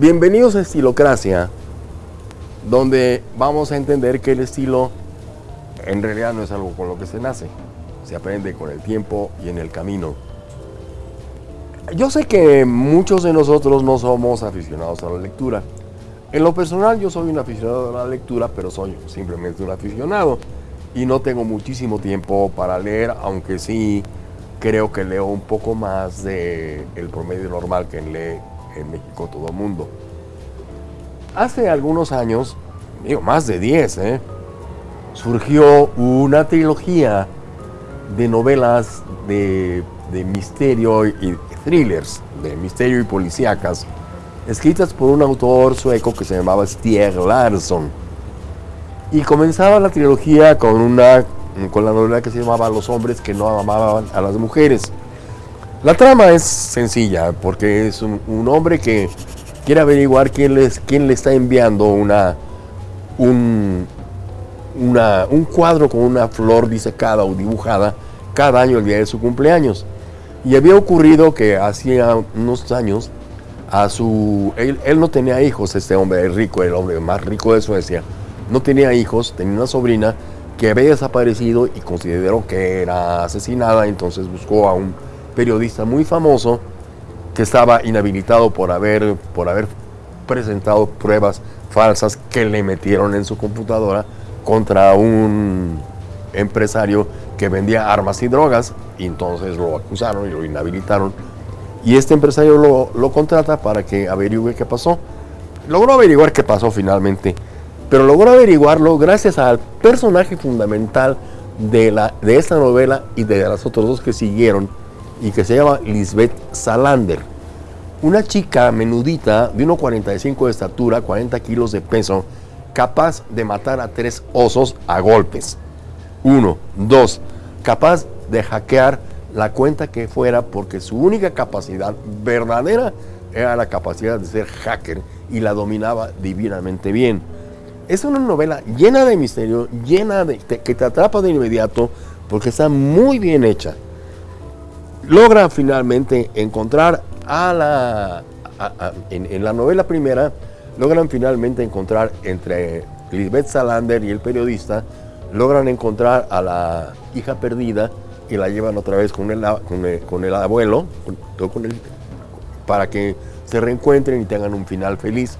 Bienvenidos a Estilocracia, donde vamos a entender que el estilo en realidad no es algo con lo que se nace, se aprende con el tiempo y en el camino. Yo sé que muchos de nosotros no somos aficionados a la lectura. En lo personal yo soy un aficionado a la lectura, pero soy simplemente un aficionado y no tengo muchísimo tiempo para leer, aunque sí creo que leo un poco más de el promedio normal que lee en México todo el mundo. Hace algunos años, digo más de 10, ¿eh? surgió una trilogía de novelas de, de misterio y thrillers, de misterio y policíacas, escritas por un autor sueco que se llamaba Stieg Larsson. Y comenzaba la trilogía con una con la novela que se llamaba Los hombres que no amaban a las mujeres. La trama es sencilla, porque es un, hombre que quiere averiguar quién, le está enviando una, un, una, un cuadro con una flor disecada o dibujada cada año el día de su cumpleaños. Y había ocurrido que hacía unos años a su él, él, no tenía hijos, este hombre rico, el hombre más rico de Suecia, no tenía hijos, tenía una sobrina que había desaparecido y consideró que era asesinada, entonces buscó a un periodista muy famoso que estaba inhabilitado por haber, por haber presentado pruebas falsas que le metieron en su computadora contra un empresario que vendía armas y drogas, y entonces lo acusaron y lo inhabilitaron. Y este empresario lo, lo contrata para que averigüe qué pasó. Logró averiguar qué pasó finalmente pero logró averiguarlo gracias al personaje fundamental de, la, de esta novela y de las otras dos que siguieron, y que se llama Lisbeth Salander. Una chica menudita de 1,45 de estatura, 40 kilos de peso, capaz de matar a tres osos a golpes. Uno. Dos. Capaz de hackear la cuenta que fuera porque su única capacidad verdadera era la capacidad de ser hacker y la dominaba divinamente bien. Es una novela llena de misterio, llena de. que te atrapa de inmediato porque está muy bien hecha. Logra finalmente encontrar a la. en, la novela primera, logran finalmente encontrar entre Lisbeth Salander y el periodista, logran encontrar a la hija perdida y la llevan otra vez con el, con el, abuelo, con para que se reencuentren y tengan un final feliz.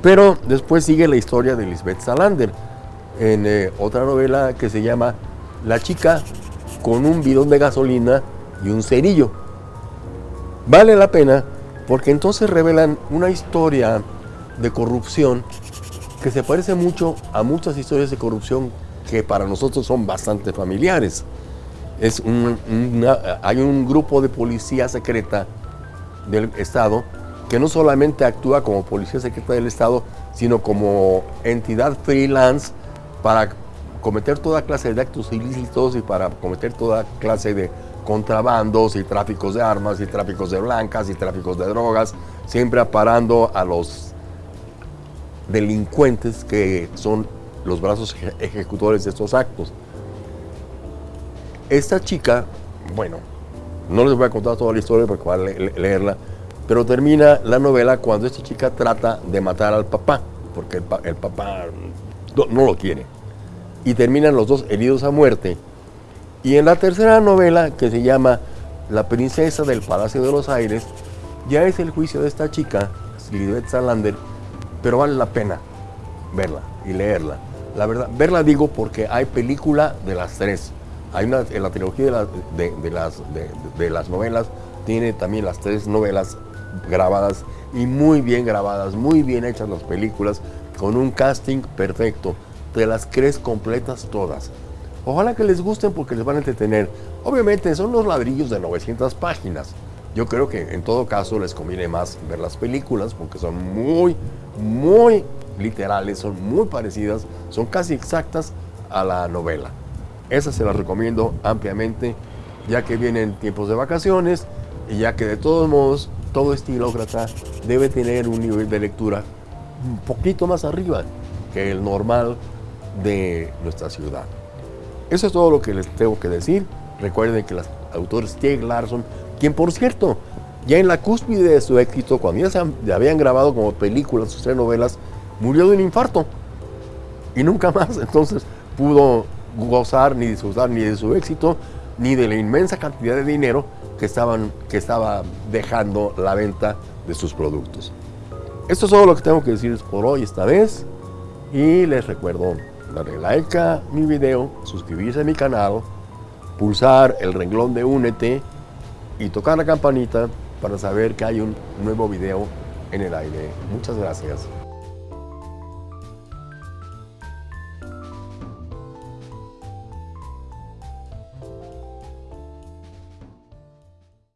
Pero después sigue la historia de Lisbeth Salander en eh, otra novela que se llama La chica con un bidón de gasolina y un cerillo. Vale la pena porque entonces revelan una historia de corrupción que se parece mucho a muchas historias de corrupción que para nosotros son bastante familiares. Es hay un grupo de policía secreta del Estado que no solamente actúa como policía secreta del Estado, sino como entidad freelance para cometer toda clase de actos ilícitos y para cometer toda clase de contrabandos y tráficos de armas y tráficos de blancas y tráficos de drogas, siempre aparando a los delincuentes que son los brazos ejecutores de estos actos. Esta chica, bueno, no les voy a contar toda la historia porque van a leerla, pero termina la novela cuando esta chica trata de matar al papá, porque el, papá no, lo quiere. Y terminan los dos heridos a muerte. Y en la tercera novela, que se llama La princesa del Palacio de los Aires, ya es el juicio de esta chica, Lisbeth Salander, pero vale la pena verla y leerla. La verdad, verla digo porque hay película de las tres. Hay una, en la trilogía de, las, de las novelas, tiene también las tres novelas grabadas y muy bien grabadas, muy bien hechas las películas, con un casting perfecto. Te las crees completas todas. Ojalá que les gusten porque les van a entretener. Obviamente son los ladrillos de 900 páginas. Yo creo que en todo caso les conviene más ver las películas porque son muy, muy literales, son muy parecidas, son casi exactas a la novela. Esas se las recomiendo ampliamente ya que vienen tiempos de vacaciones y ya que de todos modos todo estilócrata debe tener un nivel de lectura un poquito más arriba que el normal de nuestra ciudad. Eso es todo lo que les tengo que decir. Recuerden que el autor Stieg Larsson, quien por cierto ya en la cúspide de su éxito, cuando ya se habían grabado como películas sus telenovelas, murió de un infarto y nunca más entonces pudo gozar ni disfrutar ni de su éxito ni de la inmensa cantidad de dinero que, estaban, que estaba dejando la venta de sus productos. Esto es todo lo que tengo que decirles por hoy esta vez y les recuerdo darle like a mi video, suscribirse a mi canal, pulsar el renglón de únete y tocar la campanita para saber que hay un nuevo video en el aire. Muchas gracias.